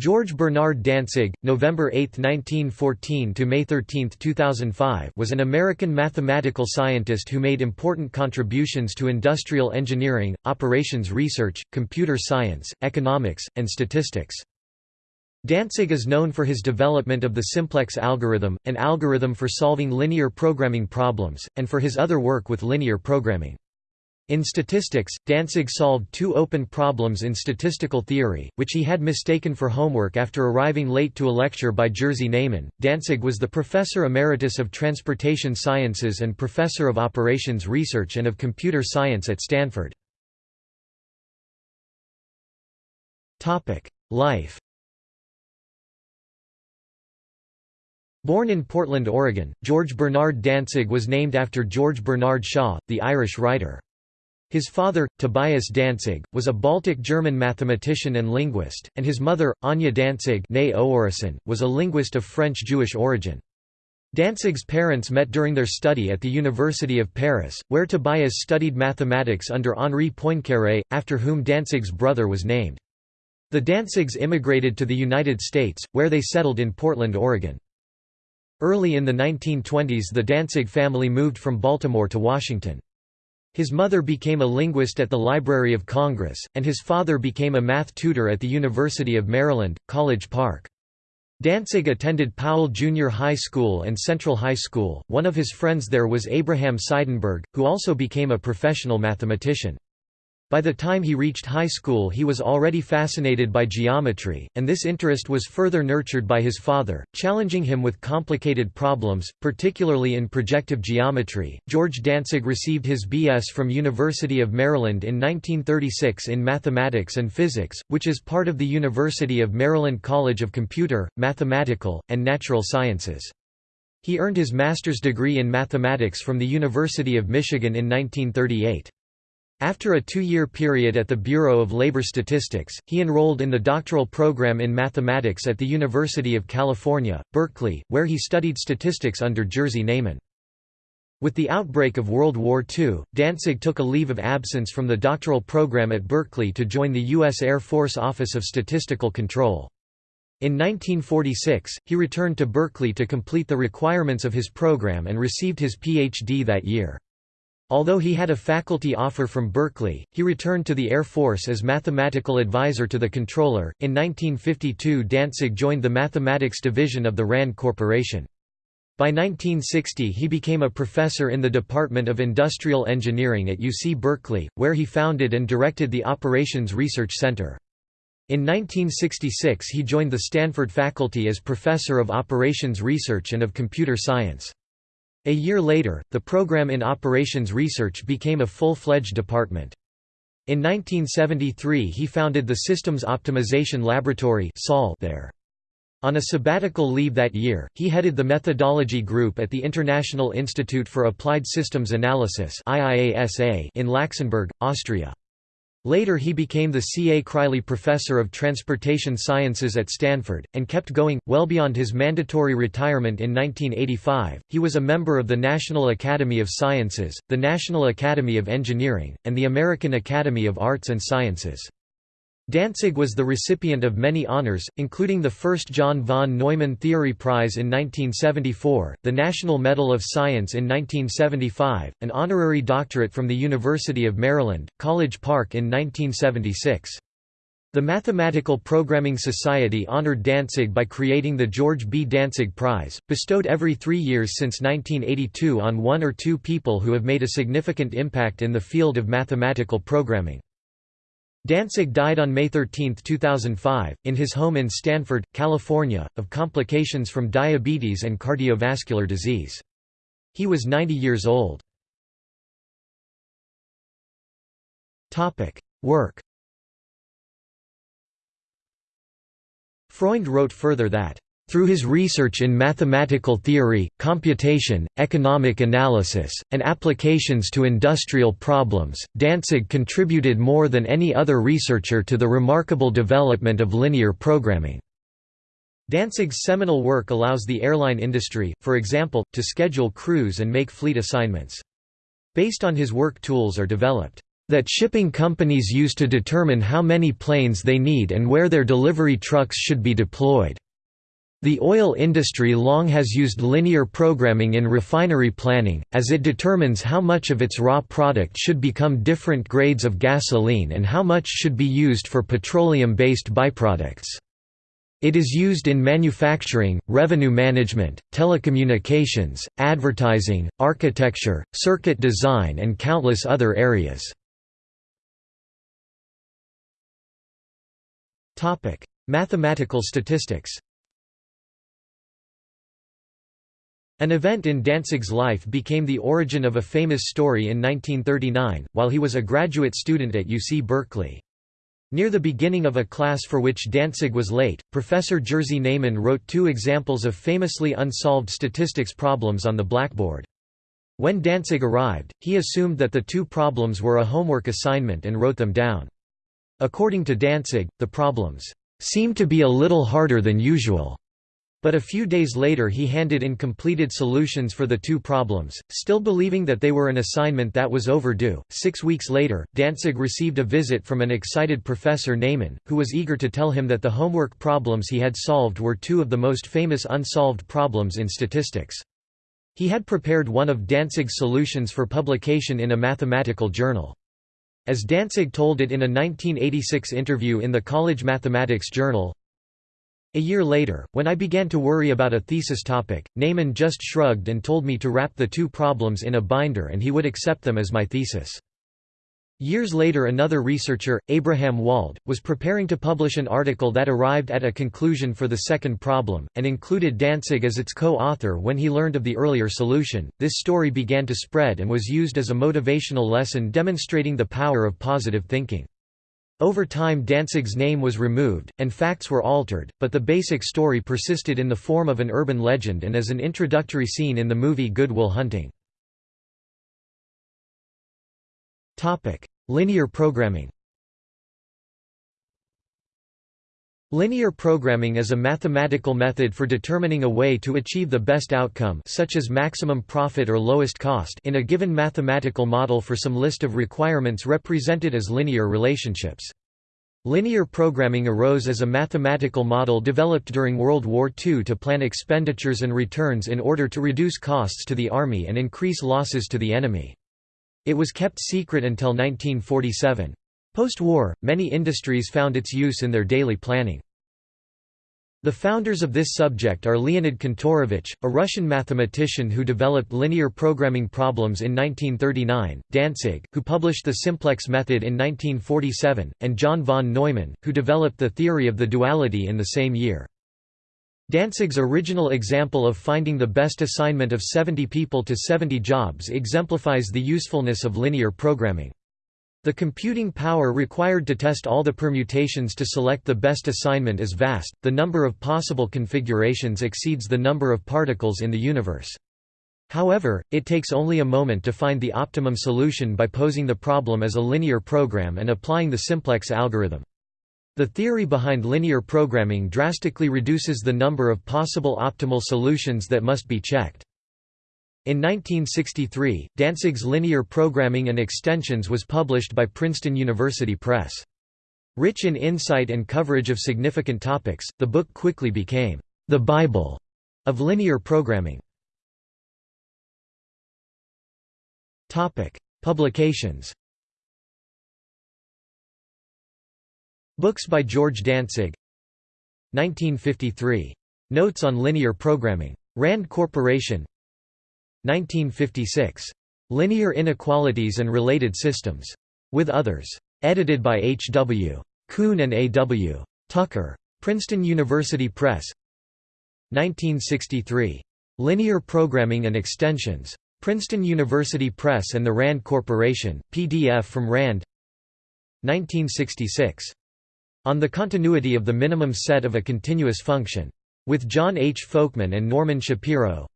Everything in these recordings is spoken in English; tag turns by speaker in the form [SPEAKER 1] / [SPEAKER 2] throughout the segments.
[SPEAKER 1] George Bernard Dantzig, November 8, 1914 to May 13, 2005, was an American mathematical scientist who made important contributions to industrial engineering, operations research, computer science, economics, and statistics. Dantzig is known for his development of the simplex algorithm, an algorithm for solving linear programming problems, and for his other work with linear programming. In statistics, Dantzig solved two open problems in statistical theory, which he had mistaken for homework after arriving late to a lecture by Jerzy Neyman. Dantzig was the professor emeritus of transportation sciences and professor of operations research and of computer science at Stanford. Life Born in Portland, Oregon, George Bernard Dantzig was named after George Bernard Shaw, the Irish writer. His father, Tobias Dantzig, was a Baltic German mathematician and linguist, and his mother, Anya Dantzig was a linguist of French-Jewish origin. Dantzig's parents met during their study at the University of Paris, where Tobias studied mathematics under Henri Poincaré, after whom Dantzig's brother was named. The Dantzigs immigrated to the United States, where they settled in Portland, Oregon. Early in the 1920s the Dantzig family moved from Baltimore to Washington. His mother became a linguist at the Library of Congress, and his father became a math tutor at the University of Maryland, College Park. Dantzig attended Powell Junior High School and Central High School. One of his friends there was Abraham Seidenberg, who also became a professional mathematician. By the time he reached high school he was already fascinated by geometry, and this interest was further nurtured by his father, challenging him with complicated problems, particularly in projective geometry. George Dantzig received his B.S. from University of Maryland in 1936 in mathematics and physics, which is part of the University of Maryland College of Computer, Mathematical, and Natural Sciences. He earned his master's degree in mathematics from the University of Michigan in 1938. After a two-year period at the Bureau of Labor Statistics, he enrolled in the doctoral program in mathematics at the University of California, Berkeley, where he studied statistics under Jerzy Neyman. With the outbreak of World War II, Dantzig took a leave of absence from the doctoral program at Berkeley to join the U.S. Air Force Office of Statistical Control. In 1946, he returned to Berkeley to complete the requirements of his program and received his Ph.D. that year. Although he had a faculty offer from Berkeley, he returned to the Air Force as mathematical advisor to the controller. In 1952, Dantzig joined the mathematics division of the RAND Corporation. By 1960 he became a professor in the Department of Industrial Engineering at UC Berkeley, where he founded and directed the Operations Research Center. In 1966 he joined the Stanford faculty as Professor of Operations Research and of Computer Science. A year later, the program in operations research became a full-fledged department. In 1973 he founded the Systems Optimization Laboratory there. On a sabbatical leave that year, he headed the methodology group at the International Institute for Applied Systems Analysis in Laxenburg, Austria. Later he became the C. A. Criley Professor of Transportation Sciences at Stanford, and kept going, well beyond his mandatory retirement in 1985. He was a member of the National Academy of Sciences, the National Academy of Engineering, and the American Academy of Arts and Sciences. Dantzig was the recipient of many honors, including the first John von Neumann Theory Prize in 1974, the National Medal of Science in 1975, an honorary doctorate from the University of Maryland, College Park in 1976. The Mathematical Programming Society honored Dantzig by creating the George B. Dantzig Prize, bestowed every three years since 1982 on one or two people who have made a significant impact in the field of mathematical programming. Dantzig died on May 13, 2005, in his home in Stanford, California, of complications from diabetes and cardiovascular disease. He was 90 years old. Work Freund wrote further that through his research in mathematical theory, computation, economic analysis, and applications to industrial problems, Dantzig contributed more than any other researcher to the remarkable development of linear programming. Dantzig's seminal work allows the airline industry, for example, to schedule crews and make fleet assignments. Based on his work tools are developed. that shipping companies use to determine how many planes they need and where their delivery trucks should be deployed. The oil industry long has used linear programming in refinery planning, as it determines how much of its raw product should become different grades of gasoline and how much should be used for petroleum-based byproducts. It is used in manufacturing, revenue management, telecommunications, advertising, architecture, circuit design and countless other areas. Mathematical statistics An event in Dantzig's life became the origin of a famous story in 1939, while he was a graduate student at UC Berkeley. Near the beginning of a class for which Dantzig was late, Professor Jerzy Neyman wrote two examples of famously unsolved statistics problems on the blackboard. When Dantzig arrived, he assumed that the two problems were a homework assignment and wrote them down. According to Dantzig, the problems seemed to be a little harder than usual. But a few days later he handed in completed solutions for the two problems, still believing that they were an assignment that was overdue. Six weeks later, Dantzig received a visit from an excited Professor Neyman, who was eager to tell him that the homework problems he had solved were two of the most famous unsolved problems in statistics. He had prepared one of Dantzig's solutions for publication in a mathematical journal. As Dantzig told it in a 1986 interview in the College Mathematics Journal, a year later, when I began to worry about a thesis topic, Neyman just shrugged and told me to wrap the two problems in a binder and he would accept them as my thesis. Years later another researcher, Abraham Wald, was preparing to publish an article that arrived at a conclusion for the second problem, and included Dantzig as its co-author when he learned of the earlier solution. This story began to spread and was used as a motivational lesson demonstrating the power of positive thinking. Over time Dantzig's name was removed, and facts were altered, but the basic story persisted in the form of an urban legend and as an introductory scene in the movie Good Will Hunting. Linear programming Linear programming is a mathematical method for determining a way to achieve the best outcome such as maximum profit or lowest cost in a given mathematical model for some list of requirements represented as linear relationships. Linear programming arose as a mathematical model developed during World War II to plan expenditures and returns in order to reduce costs to the army and increase losses to the enemy. It was kept secret until 1947. Post-war, many industries found its use in their daily planning. The founders of this subject are Leonid Kantorovich, a Russian mathematician who developed linear programming problems in 1939, Dantzig, who published the simplex method in 1947, and John von Neumann, who developed the theory of the duality in the same year. Dantzig's original example of finding the best assignment of 70 people to 70 jobs exemplifies the usefulness of linear programming. The computing power required to test all the permutations to select the best assignment is vast, the number of possible configurations exceeds the number of particles in the universe. However, it takes only a moment to find the optimum solution by posing the problem as a linear program and applying the simplex algorithm. The theory behind linear programming drastically reduces the number of possible optimal solutions that must be checked. In 1963, Dantzig's Linear Programming and Extensions was published by Princeton University Press. Rich in insight and coverage of significant topics, the book quickly became the Bible of linear programming. Topic: Publications. Books by George Dantzig. 1953. Notes on linear programming. Rand Corporation. 1956. Linear Inequalities and Related Systems. With others. Edited by H. W. Kuhn and A. W. Tucker. Princeton University Press. 1963. Linear Programming and Extensions. Princeton University Press and the RAND Corporation, PDF from RAND 1966. On the Continuity of the Minimum Set of a Continuous Function. With John H. Folkman and Norman Shapiro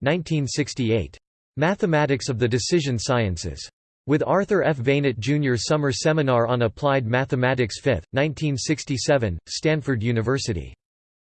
[SPEAKER 1] 1968. Mathematics of the Decision Sciences. With Arthur F. Veinott Jr. Summer Seminar on Applied Mathematics 5th, 1967, Stanford University.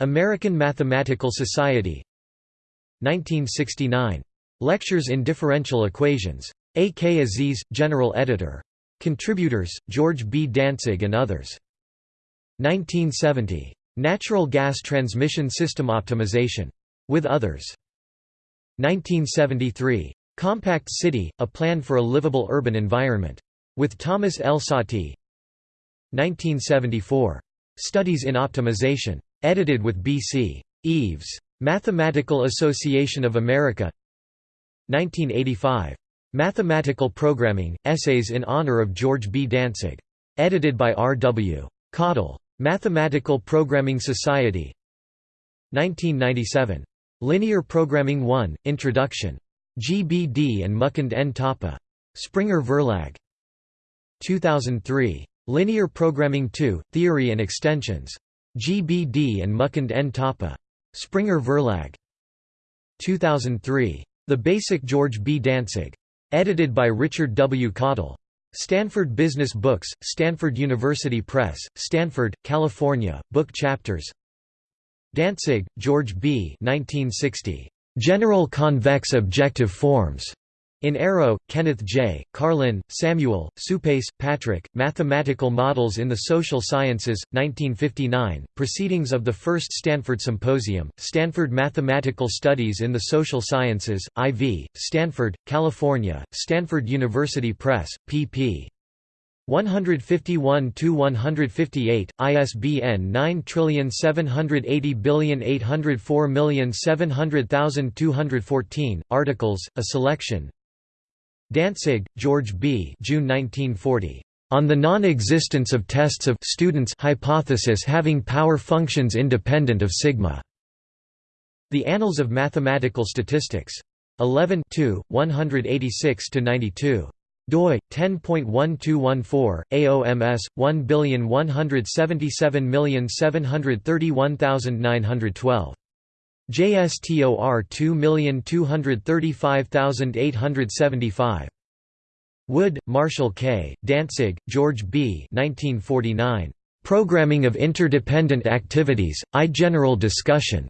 [SPEAKER 1] American Mathematical Society 1969. Lectures in Differential Equations. A. K. Aziz, General Editor. Contributors, George B. Dantzig and others. 1970. Natural Gas Transmission System Optimization. With others. 1973. Compact City, A Plan for a Livable Urban Environment. With Thomas L. Saaty. 1974. Studies in Optimization. Edited with B.C. Eaves. Mathematical Association of America 1985. Mathematical Programming, Essays in Honor of George B. Dantzig. Edited by R. W. Cottle. Mathematical Programming Society 1997. Linear Programming 1, Introduction. GBD and Mukund N. Thapa. Springer Verlag. 2003. Linear Programming 2, Theory and Extensions. GBD and Mukund N. Thapa. Springer Verlag. 2003. The Basic George B. Dantzig. Edited by Richard W. Cottle. Stanford Business Books, Stanford University Press, Stanford, California, Book Chapters Dantzig, George B. 1960. General Convex Objective Forms. In Arrow, Kenneth J., Karlin, Samuel, Suppes, Patrick, Mathematical Models in the Social Sciences, 1959, Proceedings of the First Stanford Symposium, Stanford Mathematical Studies in the Social Sciences, IV, Stanford, California, Stanford University Press, pp. 151–158, ISBN 9780804700214, articles, a selection Dantzig, George B. June 1940. On the non-existence of tests of students hypothesis having power functions independent of sigma. The Annals of Mathematical Statistics. 11 186–92 doi 10.1214 AOMS 11777731912 JSTOR 2235875 Wood, Marshall K., Dantzig, George B. 1949. Programming of Interdependent Activities, I General Discussion.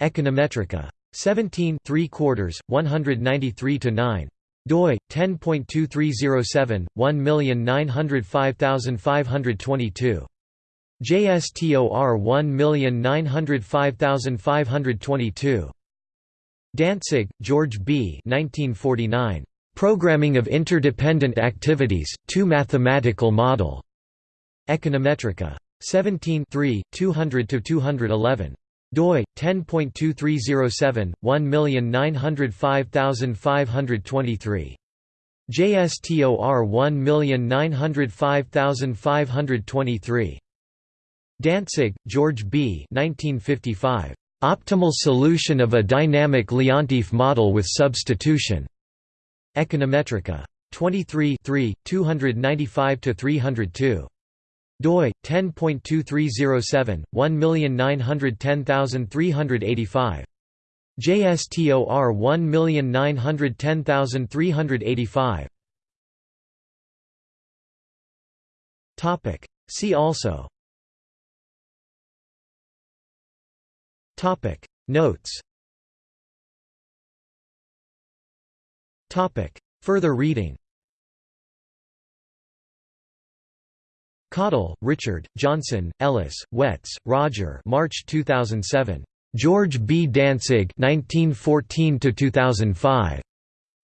[SPEAKER 1] Econometrica. 17 3 quarters, 193–9 doi 10.2307 1905522 JSTOR 1905522 Dantzig, George B. 1949. Programming of Interdependent Activities, Two Mathematical Model. Econometrica. 17 200–211 doi 10.2307 1905523 JSTOR 1905523 Dantzig, George B. 1955. Optimal solution of a dynamic Leontief model with substitution. Econometrica. 23 295–302 doi 10.2307 1910385 JSTOR 1910385 Topic. See also. Topic. Notes. Topic. Further reading Cottle, Richard, Johnson, Ellis, Wets, Roger March 2007. George B. Dantzig 1914–2005.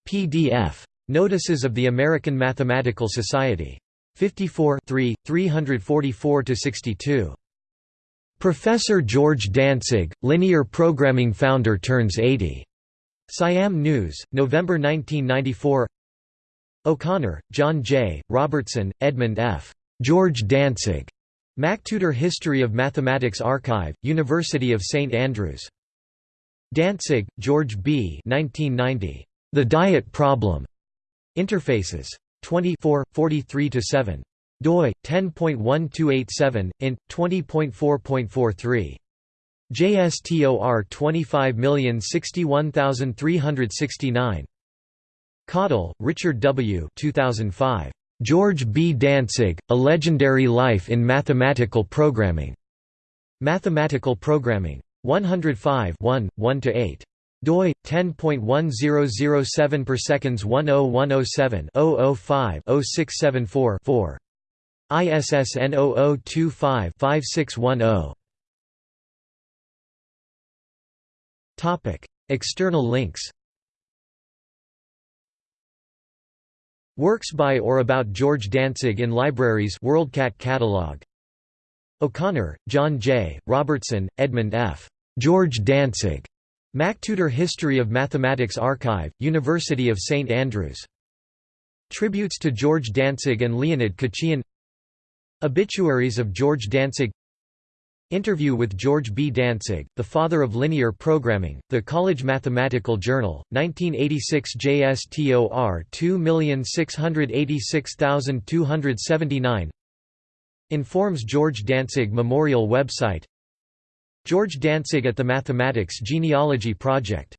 [SPEAKER 1] PDF. Notices of the American Mathematical Society. 54 344–62. Professor George Dantzig, linear programming founder turns 80. Siam News, November 1994 O'Connor, John J., Robertson, Edmund F. George Dantzig, MacTutor History of Mathematics Archive, University of St Andrews. Dantzig, George B. 1990. The Diet Problem. Interfaces. 24, 43–7. doi, 10.1287, int, 20.4.43. JSTOR 25061369. Cottle, Richard W. 2005. George B. Dantzig, A Legendary Life in Mathematical Programming. Mathematical Programming. 105 1, 1–8. doi 10.1007 per seconds 10107 005 0674 4 ISSN 0025-5610 Topic External links Works by or about George Dantzig in libraries WorldCat catalog O'Connor, John J., Robertson, Edmund F. George Dantzig. MacTutor History of Mathematics Archive, University of St Andrews. Tributes to George Dantzig and Leonid Khachiyan Obituaries of George Dantzig Interview with George B. Dantzig, the father of linear programming, The College Mathematical Journal, 1986 JSTOR 2686279 Informs George Dantzig Memorial website George Dantzig at the Mathematics Genealogy Project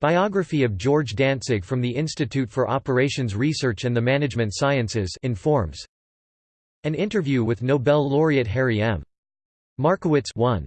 [SPEAKER 1] Biography of George Dantzig from the Institute for Operations Research and the Management Sciences informs An interview with Nobel laureate Harry M. Markowitz 1.